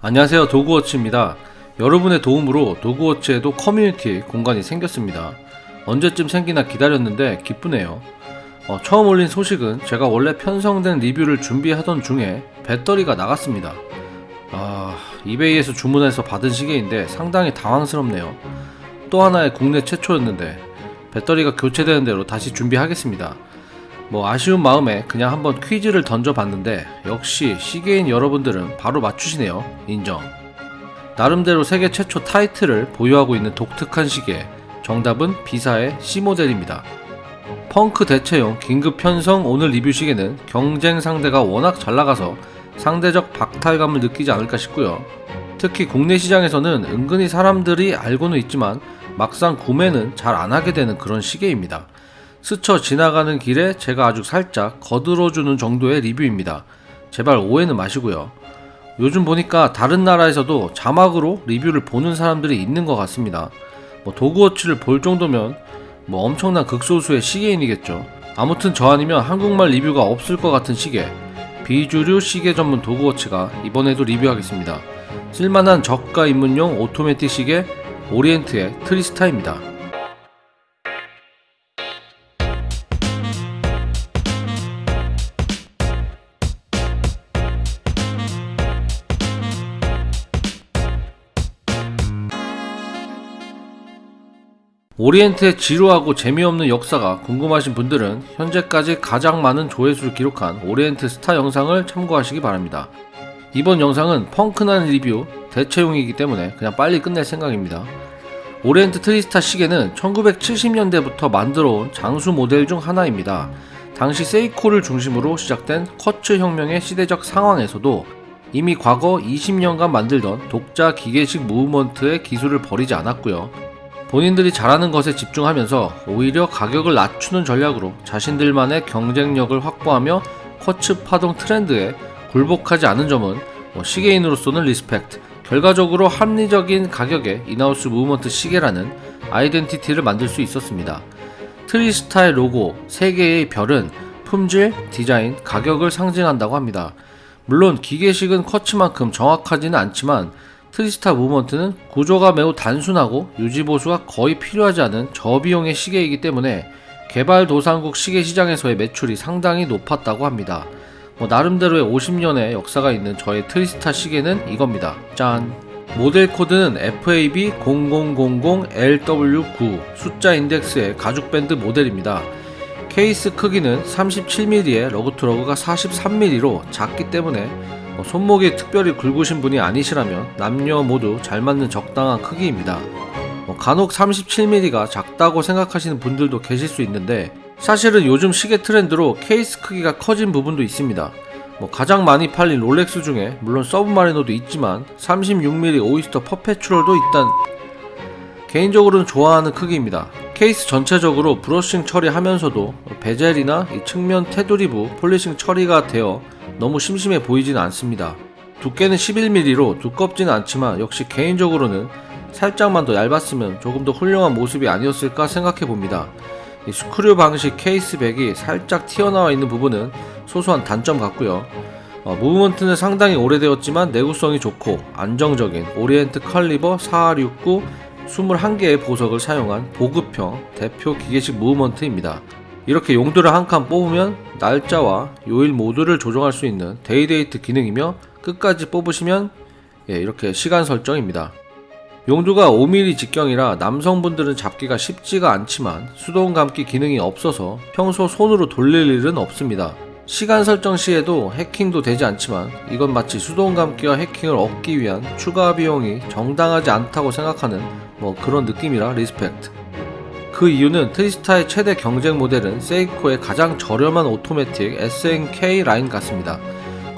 안녕하세요. 도그워치입니다. 여러분의 도움으로 도그워치에도 커뮤니티 공간이 생겼습니다. 언제쯤 생기나 기다렸는데 기쁘네요. 어, 처음 올린 소식은 제가 원래 편성된 리뷰를 준비하던 중에 배터리가 나갔습니다. 아 이베이에서 주문해서 받은 시계인데 상당히 당황스럽네요. 또 하나의 국내 최초였는데 배터리가 교체되는 대로 다시 준비하겠습니다 뭐 아쉬운 마음에 그냥 한번 퀴즈를 던져봤는데 역시 시계인 여러분들은 바로 맞추시네요. 인정. 나름대로 세계 최초 타이틀을 보유하고 있는 독특한 시계. 정답은 비사의 C 모델입니다. 펑크 대체용 긴급 편성 오늘 리뷰 시계는 경쟁 상대가 워낙 잘 나가서 상대적 박탈감을 느끼지 않을까 싶고요. 특히 국내 시장에서는 은근히 사람들이 알고는 있지만 막상 구매는 잘 안 하게 되는 그런 시계입니다. 스쳐 지나가는 길에 제가 아주 살짝 거들어주는 정도의 리뷰입니다. 제발 오해는 마시고요. 요즘 보니까 다른 나라에서도 자막으로 리뷰를 보는 사람들이 있는 것 같습니다. 뭐 도그워치를 볼 정도면 뭐 엄청난 극소수의 시계인이겠죠. 아무튼 저 아니면 한국말 리뷰가 없을 것 같은 시계. 비주류 시계 전문 도그워치가 이번에도 리뷰하겠습니다. 쓸만한 저가 입문용 오토매틱 시계 오리엔트의 트리스타입니다. 오리엔트의 지루하고 재미없는 역사가 궁금하신 분들은 현재까지 가장 많은 조회수를 기록한 오리엔트 스타 영상을 참고하시기 바랍니다. 이번 영상은 펑크난 리뷰 대체용이기 때문에 그냥 빨리 끝낼 생각입니다. 오리엔트 트리스타 시계는 1970년대부터 만들어온 장수 모델 중 하나입니다. 당시 세이코를 중심으로 시작된 쿼츠 혁명의 시대적 상황에서도 이미 과거 20년간 만들던 독자 기계식 무브먼트의 기술을 버리지 않았고요. 본인들이 잘하는 것에 집중하면서 오히려 가격을 낮추는 전략으로 자신들만의 경쟁력을 확보하며 쿼츠 파동 트렌드에 굴복하지 않은 점은 뭐 시계인으로서는 respect 결과적으로 합리적인 가격의 in-house 무브먼트 시계라는 아이덴티티를 만들 수 있었습니다. 트리스타의 로고 3개의 별은 품질, 디자인, 가격을 상징한다고 합니다. 물론 기계식은 쿼츠만큼 정확하지는 않지만 트리스타 무브먼트는 구조가 매우 단순하고 유지보수가 거의 필요하지 않은 저비용의 시계이기 때문에 개발도상국 시계 시장에서의 매출이 상당히 높았다고 합니다. 뭐 나름대로의 50년의 역사가 있는 저의 트리스타 시계는 이겁니다. 짠! 모델 코드는 FAB0000LW9 숫자 인덱스의 가죽 밴드 모델입니다. 케이스 크기는 37mm에 lug-to-lug가 43mm로 작기 때문에 뭐 손목이 특별히 굵으신 분이 아니시라면 남녀 모두 잘 맞는 적당한 크기입니다. 뭐 간혹 37mm가 작다고 생각하시는 분들도 계실 수 있는데 사실은 요즘 시계 트렌드로 케이스 크기가 커진 부분도 있습니다. 뭐 가장 많이 팔린 롤렉스 중에 물론 서브마리너도 있지만 36mm 오이스터 퍼페추얼도 있단 개인적으로는 좋아하는 크기입니다. 케이스 전체적으로 brushing 처리하면서도 bezel이나 측면 테두리부 polishing 처리가 되어 너무 심심해 보이지는 않습니다. 두께는 11mm로 두껍지는 않지만 역시 개인적으로는 살짝만 더 얇았으면 조금 더 훌륭한 모습이 아니었을까 생각해 봅니다. 스크류 방식 case back이 살짝 튀어나와 있는 부분은 소소한 단점 같고요. 어, 무브먼트는 상당히 오래되었지만 내구성이 좋고 안정적인 오리엔트 caliber 4469 21개의 보석을 사용한 보급형 대표 기계식 무브먼트입니다. 이렇게 용두를 한 칸 뽑으면 날짜와 요일 모두를 조정할 수 있는 day-date 기능이며 끝까지 뽑으시면 예, 이렇게 시간 설정입니다. 용두가 5mm 직경이라 남성분들은 잡기가 쉽지가 않지만 수동 감기 기능이 없어서 평소 손으로 돌릴 일은 없습니다. 시간 설정 시에도 해킹도 되지 않지만 이건 마치 수동 감기와 해킹을 얻기 위한 추가 비용이 정당하지 않다고 생각하는 뭐 그런 느낌이라 respect. 그 이유는 트리스타의 최대 경쟁 모델은 세이코의 가장 저렴한 오토매틱 SNK 라인 같습니다.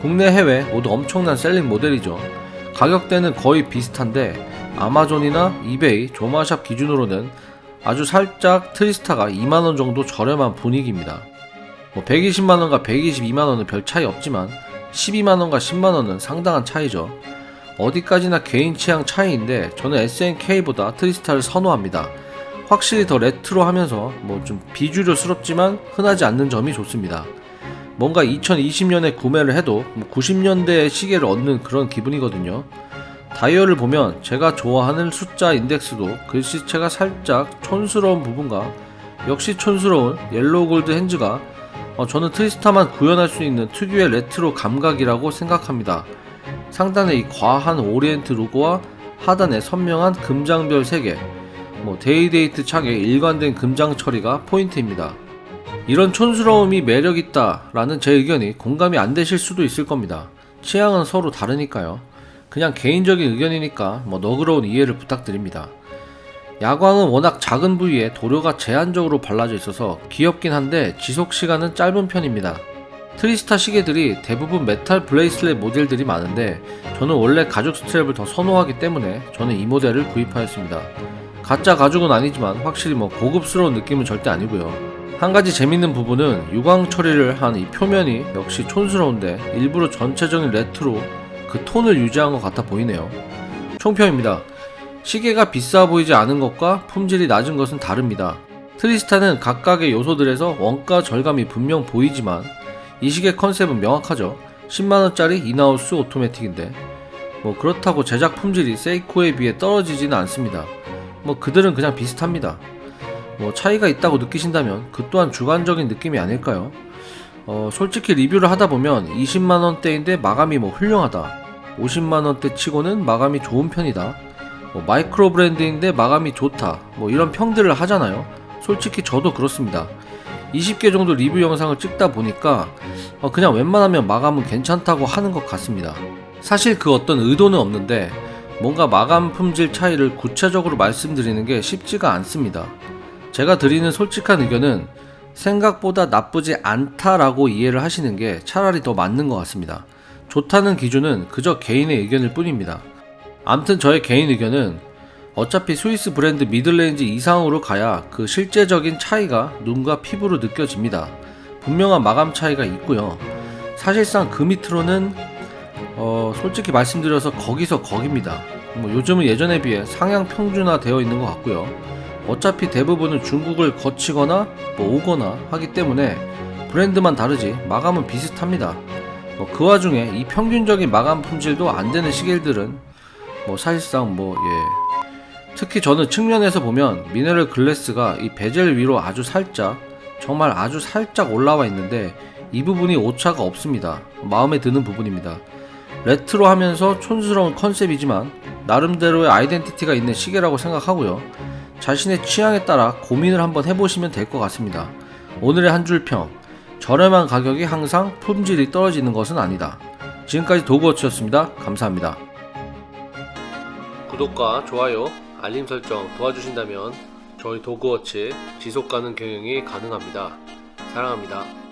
국내 해외 모두 엄청난 selling 모델이죠. 가격대는 거의 비슷한데 아마존이나 이베이, Jomashop 기준으로는 아주 살짝 트리스타가 2만원 정도 저렴한 분위기입니다. 뭐 120만원과 122만원은 별 차이 없지만 12만원과 10만원은 상당한 차이죠. 어디까지나 개인 취향 차이인데 저는 SNK보다 트리스타를 선호합니다. 확실히 더 레트로하면서 뭐 좀 비주류스럽지만 흔하지 않는 점이 좋습니다. 뭔가 2020년에 구매를 해도 90년대의 뭐 시계를 얻는 그런 기분이거든요. 다이얼을 보면 제가 좋아하는 숫자 인덱스도 글씨체가 살짝 촌스러운 부분과 역시 촌스러운 yellow gold hands가 어, 저는 트리스타만 구현할 수 있는 특유의 레트로 감각이라고 생각합니다. 상단의 이 과한 오리엔트 로고와 하단의 선명한 금장별 3개, 뭐 day-date 창의 일관된 금장 처리가 포인트입니다. 이런 촌스러움이 매력있다 라는 제 의견이 공감이 안 되실 수도 있을 겁니다. 취향은 서로 다르니까요. 그냥 개인적인 의견이니까 뭐 너그러운 이해를 부탁드립니다. 야광은 워낙 작은 부위에 도료가 제한적으로 발라져 있어서 귀엽긴 한데 지속 시간은 짧은 편입니다. 트리스타 시계들이 대부분 metal bracelet 모델들이 많은데 저는 원래 가죽 strap을 더 선호하기 때문에 저는 이 모델을 구입하였습니다. 가짜 가죽은 아니지만 확실히 뭐 고급스러운 느낌은 절대 아니고요. 한 가지 재밌는 부분은 유광 처리를 한 이 표면이 역시 촌스러운데 일부러 전체적인 레트로 그 톤을 유지한 것 같아 보이네요. 총평입니다. 시계가 비싸 보이지 않은 것과 품질이 낮은 것은 다릅니다. 트리스타는 각각의 요소들에서 원가 절감이 분명 보이지만 이 시계 컨셉은 명확하죠. 10만원짜리 in-house 오토매틱인데 뭐 그렇다고 제작 품질이 세이코에 비해 떨어지지는 않습니다. 뭐 그들은 그냥 비슷합니다. 뭐 차이가 있다고 느끼신다면 그 또한 주관적인 느낌이 아닐까요? 어, 솔직히 리뷰를 하다 보면 20만원대인데 마감이 뭐 훌륭하다. 50만원대 치고는 마감이 좋은 편이다. 뭐 마이크로 브랜드인데 마감이 좋다. 뭐 이런 평들을 하잖아요. 솔직히 저도 그렇습니다. 20개 정도 리뷰 영상을 찍다 보니까 어, 그냥 웬만하면 마감은 괜찮다고 하는 것 같습니다. 사실 그 어떤 의도는 없는데 뭔가 마감 품질 차이를 구체적으로 말씀드리는 게 쉽지가 않습니다. 제가 드리는 솔직한 의견은 생각보다 나쁘지 않다라고 이해를 하시는 게 차라리 더 맞는 것 같습니다. 좋다는 기준은 그저 개인의 의견일 뿐입니다. 암튼 저의 개인 의견은 어차피 스위스 브랜드 middle range 이상으로 가야 그 실제적인 차이가 눈과 피부로 느껴집니다. 분명한 마감 차이가 있고요. 사실상 그 밑으로는 어, 솔직히 말씀드려서 거기서 거깁니다. 뭐 요즘은 예전에 비해 상향 평준화 되어 있는 것 같고요. 어차피 대부분은 중국을 거치거나 뭐 오거나 하기 때문에 브랜드만 다르지 마감은 비슷합니다. 뭐 그 와중에 이 평균적인 마감 품질도 안 되는 시계들은 뭐 사실상 뭐 예. 특히 저는 측면에서 보면 미네랄 글래스가 이 베젤 위로 아주 살짝 정말 아주 살짝 올라와 있는데 이 부분이 오차가 없습니다. 마음에 드는 부분입니다. 레트로 하면서 촌스러운 컨셉이지만 나름대로의 identity가 있는 시계라고 생각하고요. 자신의 취향에 따라 고민을 한번 해보시면 될 것 같습니다. 오늘의 한 줄 평. 저렴한 가격이 항상 품질이 떨어지는 것은 아니다. 지금까지 도그워치였습니다. 감사합니다. 구독과 좋아요, 알림 설정 도와주신다면 저희 도그워치 지속가능 경영이 가능합니다. 사랑합니다.